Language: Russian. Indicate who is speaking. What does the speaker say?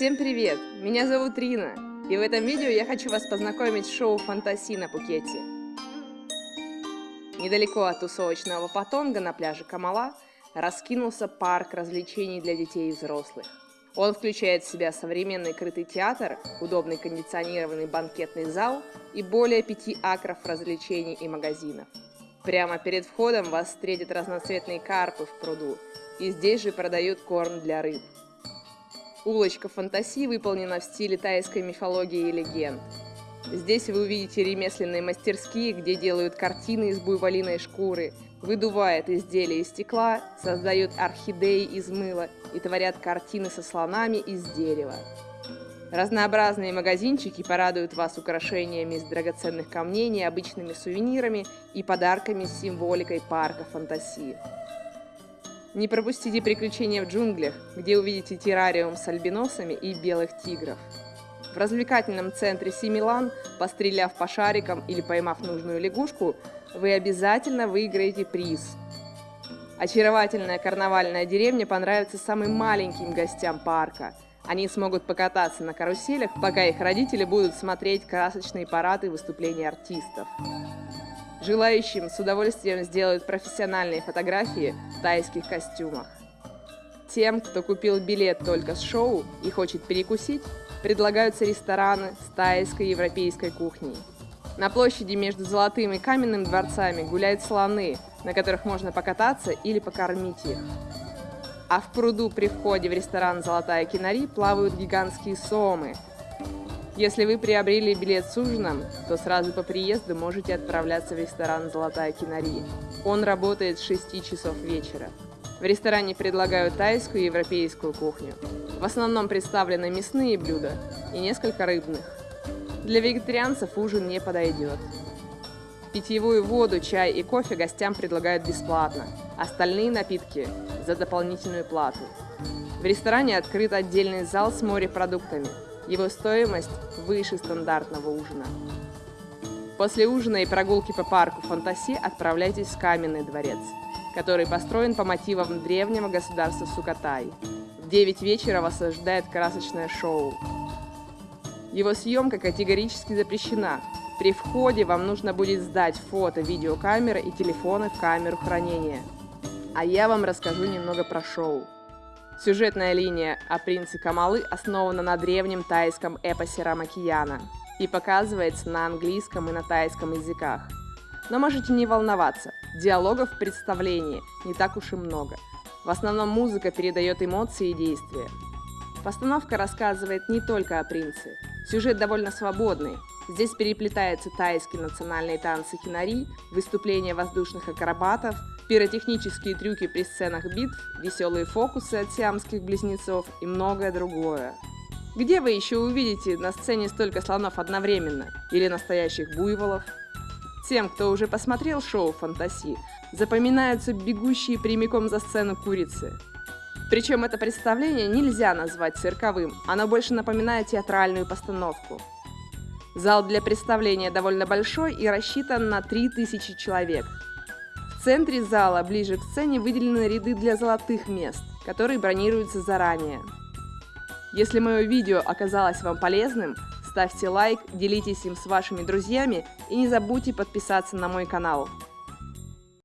Speaker 1: Всем привет! Меня зовут Рина, и в этом видео я хочу вас познакомить с шоу «Фантаси» на Пукете. Недалеко от тусовочного Патонга на пляже Камала раскинулся парк развлечений для детей и взрослых. Он включает в себя современный крытый театр, удобный кондиционированный банкетный зал и более пяти акров развлечений и магазинов. Прямо перед входом вас встретят разноцветные карпы в пруду, и здесь же продают корм для рыб. Улочка фантазии выполнена в стиле тайской мифологии и легенд. Здесь вы увидите ремесленные мастерские, где делают картины из буйволиной шкуры, выдувают изделия из стекла, создают орхидеи из мыла и творят картины со слонами из дерева. Разнообразные магазинчики порадуют вас украшениями из драгоценных камней, необычными сувенирами и подарками с символикой парка фантазии. Не пропустите приключения в джунглях, где увидите террариум с альбиносами и белых тигров. В развлекательном центре Симилан, постреляв по шарикам или поймав нужную лягушку, вы обязательно выиграете приз. Очаровательная карнавальная деревня понравится самым маленьким гостям парка. Они смогут покататься на каруселях, пока их родители будут смотреть красочные парады и выступления артистов. Желающим с удовольствием сделают профессиональные фотографии в тайских костюмах. Тем, кто купил билет только с шоу и хочет перекусить, предлагаются рестораны с тайской и европейской кухней. На площади между Золотым и Каменным дворцами гуляют слоны, на которых можно покататься или покормить их. А в пруду при входе в ресторан «Золотая кинари» плавают гигантские сомы – если вы приобрели билет с ужином, то сразу по приезду можете отправляться в ресторан «Золотая кинари». Он работает с 6 часов вечера. В ресторане предлагают тайскую и европейскую кухню. В основном представлены мясные блюда и несколько рыбных. Для вегетарианцев ужин не подойдет. Питьевую воду, чай и кофе гостям предлагают бесплатно, остальные напитки – за дополнительную плату. В ресторане открыт отдельный зал с морепродуктами – его стоимость выше стандартного ужина. После ужина и прогулки по парку Фантаси отправляйтесь в Каменный дворец, который построен по мотивам древнего государства Сукатай. В 9 вечера вас ожидает красочное шоу. Его съемка категорически запрещена. При входе вам нужно будет сдать фото, видеокамеры и телефоны в камеру хранения. А я вам расскажу немного про шоу. Сюжетная линия о принце Камалы основана на древнем тайском эпосе Рамакияна и показывается на английском и на тайском языках. Но можете не волноваться, диалогов в представлении не так уж и много. В основном музыка передает эмоции и действия. Постановка рассказывает не только о принце. Сюжет довольно свободный. Здесь переплетаются тайские национальные танцы хинари, выступления воздушных акробатов, пиротехнические трюки при сценах битв, веселые фокусы от сиамских близнецов и многое другое. Где вы еще увидите на сцене столько слонов одновременно? Или настоящих буйволов? Тем, кто уже посмотрел шоу «Фантаси», запоминаются бегущие прямиком за сцену курицы. Причем это представление нельзя назвать цирковым, оно больше напоминает театральную постановку. Зал для представления довольно большой и рассчитан на 3000 человек – в центре зала, ближе к сцене, выделены ряды для золотых мест, которые бронируются заранее. Если мое видео оказалось вам полезным, ставьте лайк, делитесь им с вашими друзьями и не забудьте подписаться на мой канал.